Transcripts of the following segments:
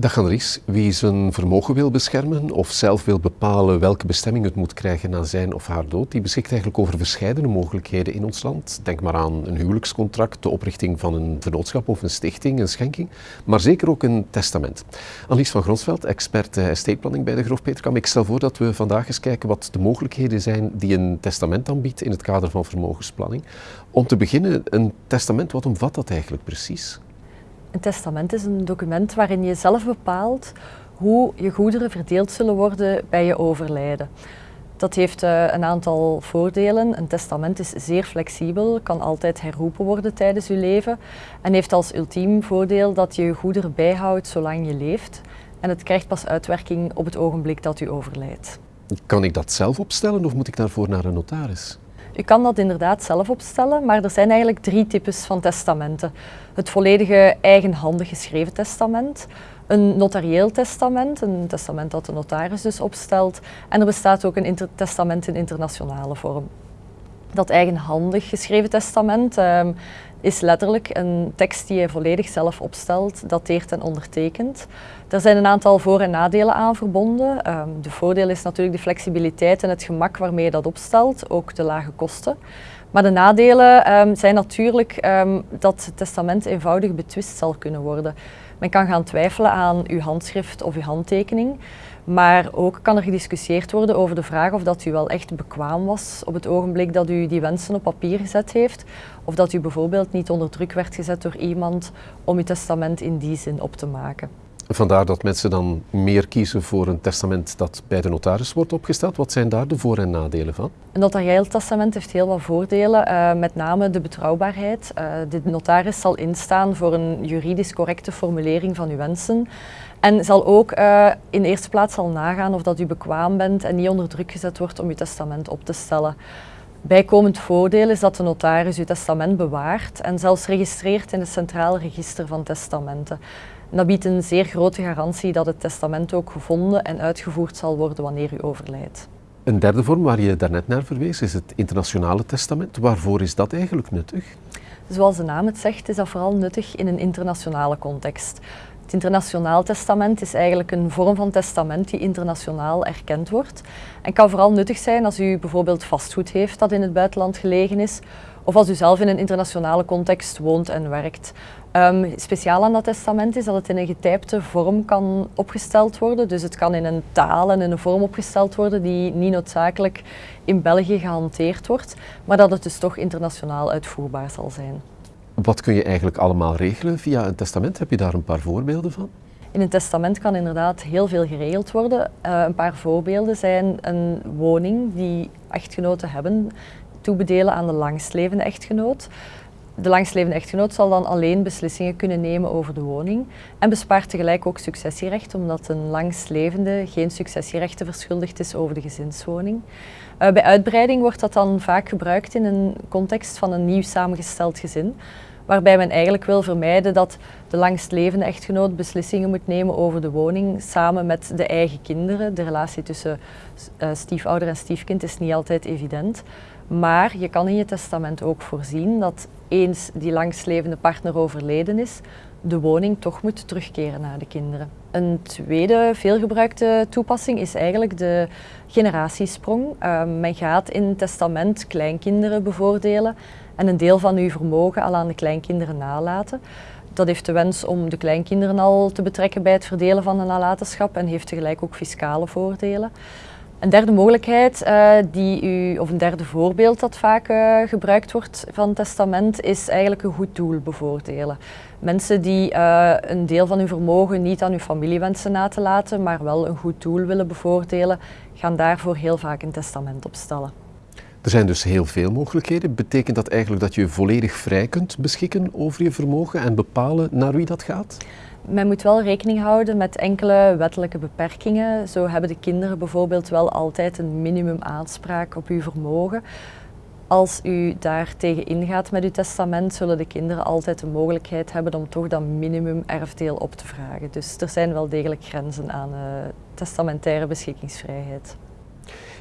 Dag Annelies, wie zijn vermogen wil beschermen of zelf wil bepalen welke bestemming het moet krijgen na zijn of haar dood, die beschikt eigenlijk over verschillende mogelijkheden in ons land. Denk maar aan een huwelijkscontract, de oprichting van een vernootschap of een stichting, een schenking, maar zeker ook een testament. Annelies van Gronsveld, expert estate planning bij de Grof Peterkam. Ik stel voor dat we vandaag eens kijken wat de mogelijkheden zijn die een testament aanbiedt in het kader van vermogensplanning. Om te beginnen, een testament, wat omvat dat eigenlijk precies? Een testament is een document waarin je zelf bepaalt hoe je goederen verdeeld zullen worden bij je overlijden. Dat heeft uh, een aantal voordelen. Een testament is zeer flexibel, kan altijd herroepen worden tijdens je leven en heeft als ultiem voordeel dat je je goederen bijhoudt zolang je leeft. En het krijgt pas uitwerking op het ogenblik dat u overlijdt. Kan ik dat zelf opstellen of moet ik daarvoor naar een notaris? U kan dat inderdaad zelf opstellen, maar er zijn eigenlijk drie types van testamenten. Het volledige eigenhandig geschreven testament, een notarieel testament, een testament dat de notaris dus opstelt, en er bestaat ook een testament in internationale vorm. Dat eigenhandig geschreven testament um, is letterlijk een tekst die je volledig zelf opstelt, dateert en ondertekent. Er zijn een aantal voor- en nadelen aan verbonden. Um, de voordeel is natuurlijk de flexibiliteit en het gemak waarmee je dat opstelt, ook de lage kosten. Maar de nadelen um, zijn natuurlijk dat het testament eenvoudig betwist zal kunnen worden. Men kan gaan twijfelen aan uw handschrift of uw handtekening. Maar ook kan er gediscussieerd worden over de vraag of dat u wel echt bekwaam was op het ogenblik dat u die wensen op papier gezet heeft. Of dat u bijvoorbeeld niet onder druk werd gezet door iemand om uw testament in die zin op te maken. Vandaar dat mensen dan meer kiezen voor een testament dat bij de notaris wordt opgesteld. Wat zijn daar de voor- en nadelen van? Een notarieel testament heeft heel wat voordelen, uh, met name de betrouwbaarheid. Uh, de notaris zal instaan voor een juridisch correcte formulering van uw wensen. En zal ook uh, in eerste plaats al nagaan of dat u bekwaam bent en niet onder druk gezet wordt om uw testament op te stellen. Bijkomend voordeel is dat de notaris uw testament bewaart en zelfs registreert in het Centraal Register van Testamenten. En dat biedt een zeer grote garantie dat het testament ook gevonden en uitgevoerd zal worden wanneer u overlijdt. Een derde vorm waar je daarnet naar verwees is het internationale testament. Waarvoor is dat eigenlijk nuttig? Zoals de naam het zegt, is dat vooral nuttig in een internationale context. Het internationaal testament is eigenlijk een vorm van testament die internationaal erkend wordt en kan vooral nuttig zijn als u bijvoorbeeld vastgoed heeft dat in het buitenland gelegen is of als u zelf in een internationale context woont en werkt. Um, speciaal aan dat testament is dat het in een getypte vorm kan opgesteld worden. Dus het kan in een taal en in een vorm opgesteld worden die niet noodzakelijk in België gehanteerd wordt, maar dat het dus toch internationaal uitvoerbaar zal zijn. Wat kun je eigenlijk allemaal regelen via een testament? Heb je daar een paar voorbeelden van? In een testament kan inderdaad heel veel geregeld worden. Uh, een paar voorbeelden zijn een woning die echtgenoten hebben, toebedelen aan de langstlevende echtgenoot. De langstlevende echtgenoot zal dan alleen beslissingen kunnen nemen over de woning en bespaart tegelijk ook successierecht, omdat een langstlevende geen successierechten verschuldigd is over de gezinswoning. Uh, bij uitbreiding wordt dat dan vaak gebruikt in een context van een nieuw samengesteld gezin, waarbij men eigenlijk wil vermijden dat de langstlevende echtgenoot beslissingen moet nemen over de woning samen met de eigen kinderen. De relatie tussen uh, stiefouder en stiefkind is niet altijd evident. Maar je kan in je testament ook voorzien dat eens die langstlevende partner overleden is, de woning toch moet terugkeren naar de kinderen. Een tweede veelgebruikte toepassing is eigenlijk de generatiesprong. Uh, men gaat in testament kleinkinderen bevoordelen en een deel van uw vermogen al aan de kleinkinderen nalaten. Dat heeft de wens om de kleinkinderen al te betrekken bij het verdelen van de nalatenschap en heeft tegelijk ook fiscale voordelen. Een derde mogelijkheid, uh, die u, of een derde voorbeeld dat vaak uh, gebruikt wordt van testament, is eigenlijk een goed doel bevoordelen. Mensen die uh, een deel van hun vermogen niet aan uw familie wensen na te laten, maar wel een goed doel willen bevoordelen, gaan daarvoor heel vaak een testament opstellen. Er zijn dus heel veel mogelijkheden. Betekent dat eigenlijk dat je volledig vrij kunt beschikken over je vermogen en bepalen naar wie dat gaat? Men moet wel rekening houden met enkele wettelijke beperkingen. Zo hebben de kinderen bijvoorbeeld wel altijd een minimum aanspraak op uw vermogen. Als u daar tegen ingaat met uw testament, zullen de kinderen altijd de mogelijkheid hebben om toch dat minimum erfdeel op te vragen. Dus er zijn wel degelijk grenzen aan uh, testamentaire beschikkingsvrijheid.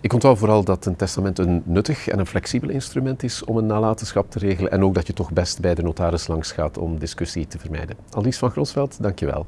Ik onthoud vooral dat een testament een nuttig en een flexibel instrument is om een nalatenschap te regelen en ook dat je toch best bij de notaris langs gaat om discussie te vermijden. Alice van Grosveld, dankjewel.